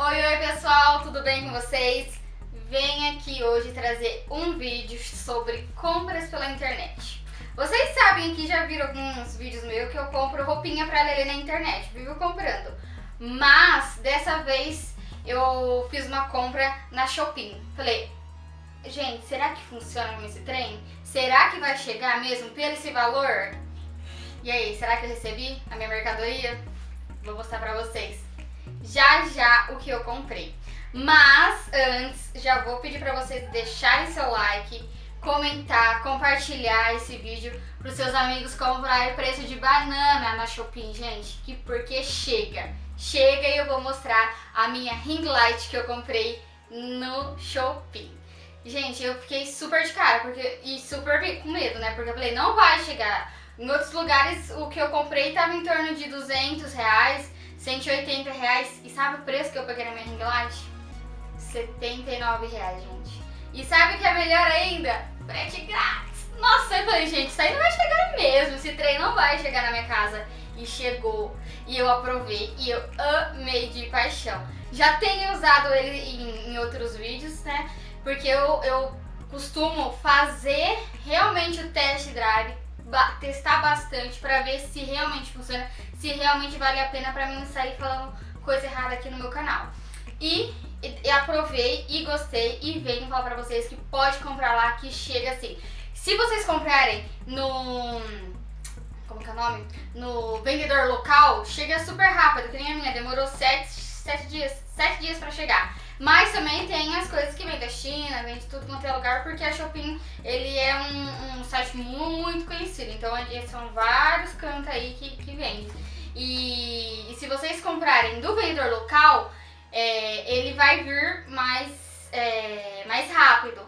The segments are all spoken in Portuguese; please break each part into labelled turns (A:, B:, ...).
A: Oi, oi pessoal, tudo bem com vocês? Venho aqui hoje trazer um vídeo sobre compras pela internet. Vocês sabem que já viram alguns vídeos meus que eu compro roupinha pra Lelê na internet, vivo comprando. Mas, dessa vez, eu fiz uma compra na Shopping. Falei, gente, será que funciona esse trem? Será que vai chegar mesmo pelo esse valor? E aí, será que eu recebi a minha mercadoria? Vou mostrar pra vocês já já o que eu comprei. Mas antes, já vou pedir pra vocês deixarem seu like, comentar, compartilhar esse vídeo pros seus amigos comprarem preço de banana na Shopping, gente, que porque chega. Chega e eu vou mostrar a minha ring light que eu comprei no Shopping. Gente, eu fiquei super de cara porque, e super com medo, né? Porque eu falei, não vai chegar. Em outros lugares, o que eu comprei tava em torno de 200 reais, 180 reais. E sabe o preço que eu peguei na minha ring light? 79 reais, gente. E sabe o que é melhor ainda? Frete grátis. Nossa, eu falei, gente, isso aí não vai chegar mesmo. Esse trem não vai chegar na minha casa. E chegou. E eu aprovei. E eu amei de paixão. Já tenho usado ele em, em outros vídeos, né? Porque eu, eu costumo fazer realmente o test drive testar bastante para ver se realmente funciona, se realmente vale a pena para mim sair falando coisa errada aqui no meu canal. E, e aprovei e gostei e venho falar pra vocês que pode comprar lá que chega assim. Se vocês comprarem no... como que é o nome? No vendedor local, chega super rápido, que nem a minha, demorou 7, 7 dias, 7 dias pra chegar. Mas também tem as coisas que vem da China, vem de tudo quanto é lugar, porque a Shopping ele é um, um site muito conhecido. Então são vários cantos aí que, que vende. E, e se vocês comprarem do vendedor local, é, ele vai vir mais, é, mais rápido.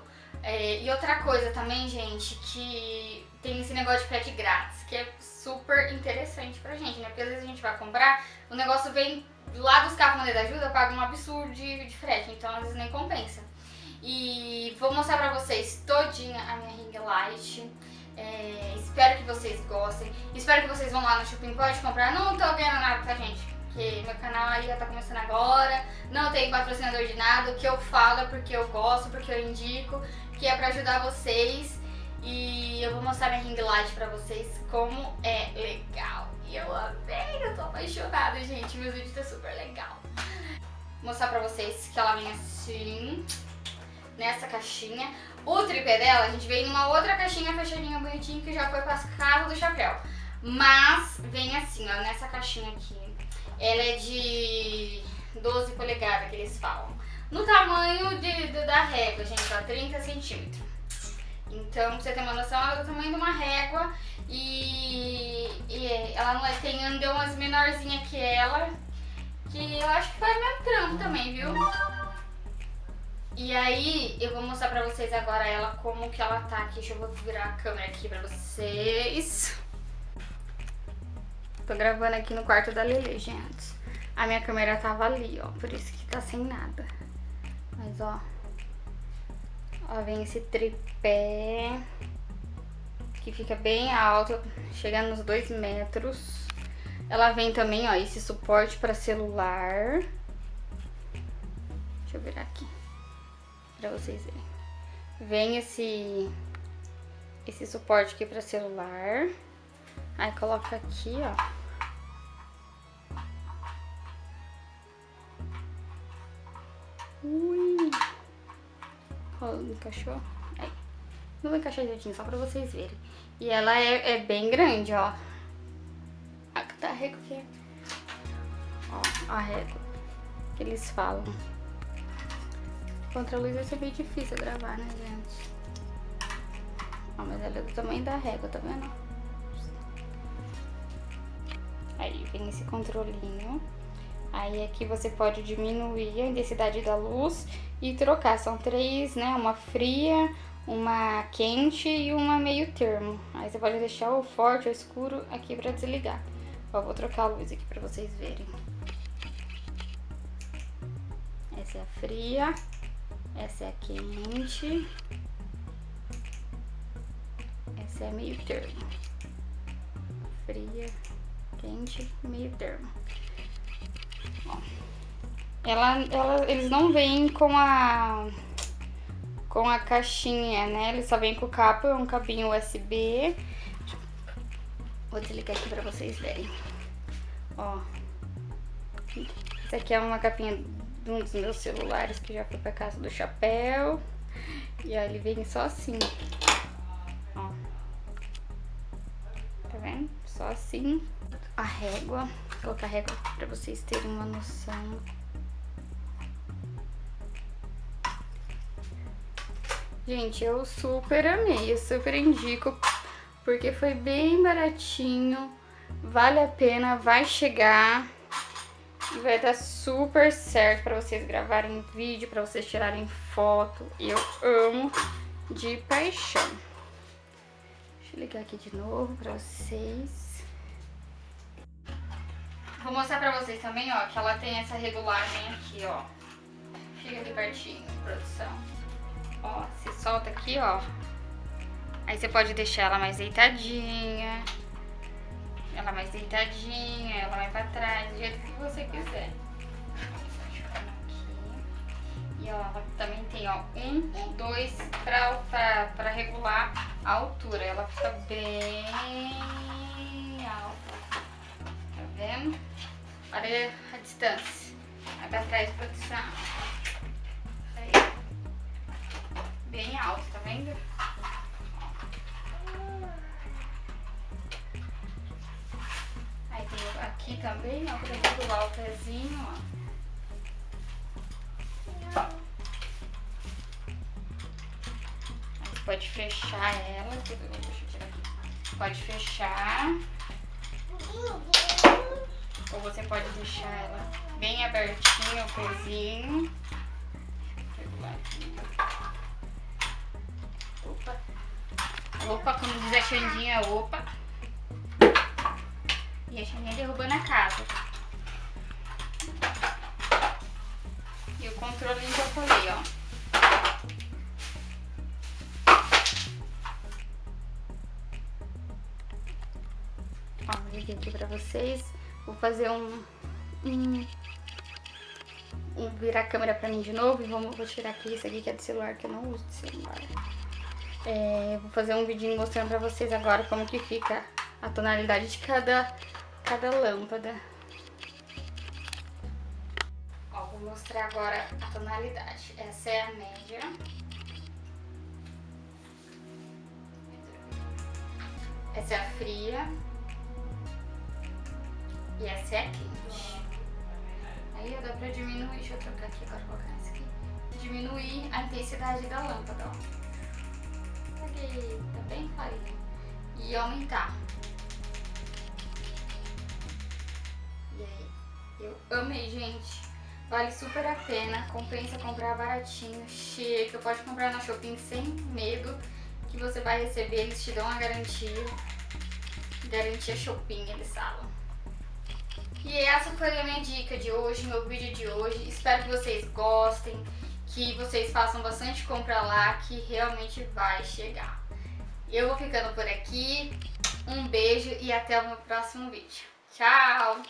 A: É, e outra coisa também, gente, que tem esse negócio de frete grátis, que é super interessante pra gente, né? Porque às vezes a gente vai comprar, o negócio vem lá buscar a moneda ajuda, paga um absurdo de, de frete, então às vezes nem compensa. E vou mostrar pra vocês todinha a minha ring light. É, espero que vocês gostem. Espero que vocês vão lá no Shopping Pode comprar. Não tô ganhando nada, tá, gente? Porque meu canal aí já tá começando agora. Não tem patrocinador de nada. O que eu falo é porque eu gosto, porque eu indico. Que é pra ajudar vocês. E eu vou mostrar minha ring light pra vocês como é apaixonada, gente. Meus vídeos tá super legal. Vou mostrar pra vocês que ela vem assim, nessa caixinha. O tripé dela, a gente veio numa outra caixinha fechadinha bonitinha que já foi para casa do chapéu. Mas vem assim, ó, nessa caixinha aqui. Ela é de 12 polegadas, que eles falam. No tamanho de, de da régua, gente, ó, 30 centímetros. Então, pra você ter uma noção, ela é do tamanho de uma régua e, e ela não é, tem andões menorzinha que ela, que eu acho que faz meu trampo também, viu? E aí, eu vou mostrar pra vocês agora ela como que ela tá aqui. Deixa eu virar a câmera aqui pra vocês. Tô gravando aqui no quarto da Lele, gente. A minha câmera tava ali, ó, por isso que tá sem nada. Mas, ó, Ó, vem esse tripé que fica bem alto, chega nos 2 metros. Ela vem também, ó, esse suporte para celular. Deixa eu virar aqui para vocês verem. Vem esse esse suporte aqui para celular. Aí coloca aqui, ó. Encaixou? Aí. Não vou encaixar direitinho, só pra vocês verem. E ela é, é bem grande, ó. A, tá régua aqui. Ó, a régua. Que eles falam. Contra a luz vai ser bem difícil gravar, né, gente? Ó, mas ela é do tamanho da régua, tá vendo? Aí vem esse controlinho. Aí aqui você pode diminuir a intensidade da luz e trocar. São três, né? Uma fria, uma quente e uma meio termo. Aí você pode deixar o forte ou escuro aqui pra desligar. Ó, vou trocar a luz aqui pra vocês verem. Essa é a fria, essa é a quente, essa é a meio termo. Fria, quente, meio termo. Ó. ela, ela, eles não vêm com a com a caixinha, né? Ele só vem com o cabo, é um cabinho USB. Vou desligar aqui pra vocês verem. Ó. Essa aqui é uma capinha de um dos meus celulares que já foi pra casa do chapéu. E aí ele vem só assim. Ó. Tá vendo? Só assim. A régua. Vou colocar a régua pra vocês terem uma noção. Gente, eu super amei, eu super indico, porque foi bem baratinho, vale a pena, vai chegar e vai dar super certo para vocês gravarem vídeo, para vocês tirarem foto. Eu amo de paixão. Deixa eu ligar aqui de novo para vocês. Vou mostrar pra vocês também, ó, que ela tem essa regulagem aqui, ó. Fica aqui pertinho, produção. Ó, você solta aqui, ó. Aí você pode deixar ela mais deitadinha. Ela mais deitadinha, ela vai pra trás, do jeito que você quiser. E ó, ela também tem, ó, um, dois pra, pra, pra regular a altura. Ela fica bem alta. Tá vendo? Olha a distância. Vai pra trás, produção. bem alto, tá vendo? Aí tem aqui também, ó, pra regular o pezinho, ó. Aí pode fechar ela, deixa eu tirar aqui. Pode fechar. Ou você pode deixar ela bem abertinha o pezinho. Aqui. Opa, como diz a Xandinha, opa. E a Xandinha derrubando a casa. E o controle eu falei, ó. Ó, vir aqui pra vocês. Vou fazer um... um um, virar a câmera pra mim de novo e vamos, vou tirar aqui isso aqui que é do celular, que eu não uso de celular. É, vou fazer um vídeo mostrando pra vocês agora como que fica a tonalidade de cada, cada lâmpada. Ó, vou mostrar agora a tonalidade. Essa é a média. Essa é a fria. E essa é quente. Aí dá pra diminuir, deixa eu trocar aqui agora, colocar essa aqui. Diminuir a intensidade da lâmpada, ó tá bem clarinho. E aumentar. E aí, eu amei, gente. Vale super a pena, compensa comprar baratinho, chega, pode comprar na Shopping sem medo, que você vai receber, eles te dão a garantia, garantia Shopping, eles falam. E essa foi a minha dica de hoje, meu vídeo de hoje, espero que vocês gostem, que vocês façam bastante compra lá, que realmente vai chegar. Eu vou ficando por aqui, um beijo e até o meu próximo vídeo. Tchau!